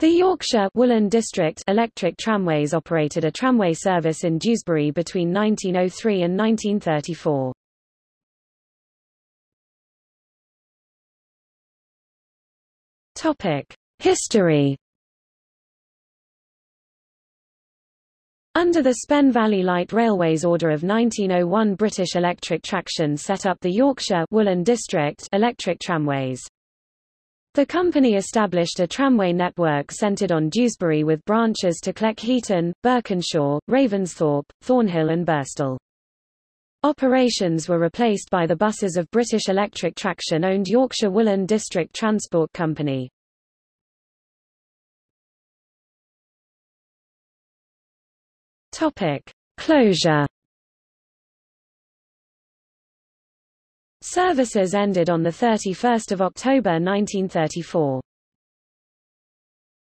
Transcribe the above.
The Yorkshire Woollen District Electric Tramways operated a tramway service in Dewsbury between 1903 and 1934. Topic: History Under the Spen Valley Light Railways Order of 1901 British Electric Traction set up the Yorkshire Woollen District Electric Tramways. The company established a tramway network centred on Dewsbury with branches to Cleckheaton, Birkenshaw, Ravensthorpe, Thornhill and Birstall. Operations were replaced by the buses of British Electric Traction-owned Yorkshire Woollen District Transport Company. Closure Services ended on 31 October 1934.